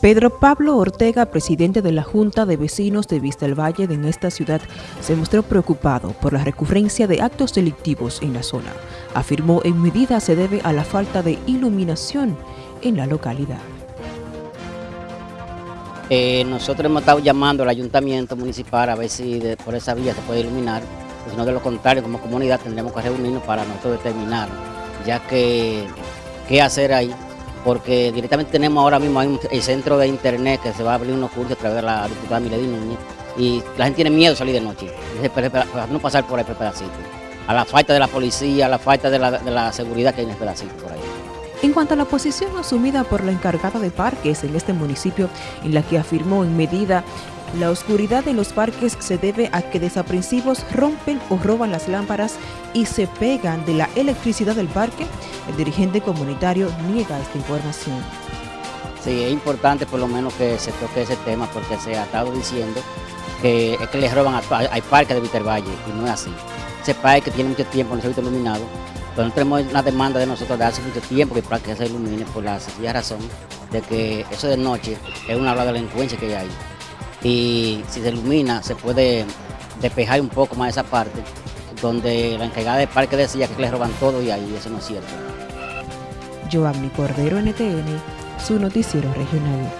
Pedro Pablo Ortega, presidente de la Junta de Vecinos de Vista del Valle en esta ciudad, se mostró preocupado por la recurrencia de actos delictivos en la zona. Afirmó en medida se debe a la falta de iluminación en la localidad. Eh, nosotros hemos estado llamando al ayuntamiento municipal a ver si por esa vía se puede iluminar, si no de lo contrario como comunidad tendremos que reunirnos para nosotros determinar, ya que qué hacer ahí porque directamente tenemos ahora mismo el centro de internet que se va a abrir unos cursos a través de la diputada Milady Núñez y la gente tiene miedo de salir de noche, para no pasar por ahí pedacito. A la falta de la policía, a la falta de la, de la seguridad que hay en el pedacito por ahí. En cuanto a la posición asumida por la encargada de parques en este municipio, en la que afirmó en medida la oscuridad en los parques se debe a que desaprensivos rompen o roban las lámparas y se pegan de la electricidad del parque. El dirigente comunitario niega esta información. Sí, es importante por lo menos que se toque ese tema porque se ha estado diciendo que es que les roban a, hay parques de Vitervalle y no es así. Ese parque tiene mucho tiempo, no se ha visto iluminado, pero no tenemos una demanda de nosotros de hace mucho tiempo que el parque se ilumine por la sencilla razón de que eso de noche es una de delincuencia que hay y si se ilumina se puede despejar un poco más esa parte donde la encargada del parque decía que le roban todo y ahí eso no es cierto. Giovanni Cordero, NTN, su noticiero regional.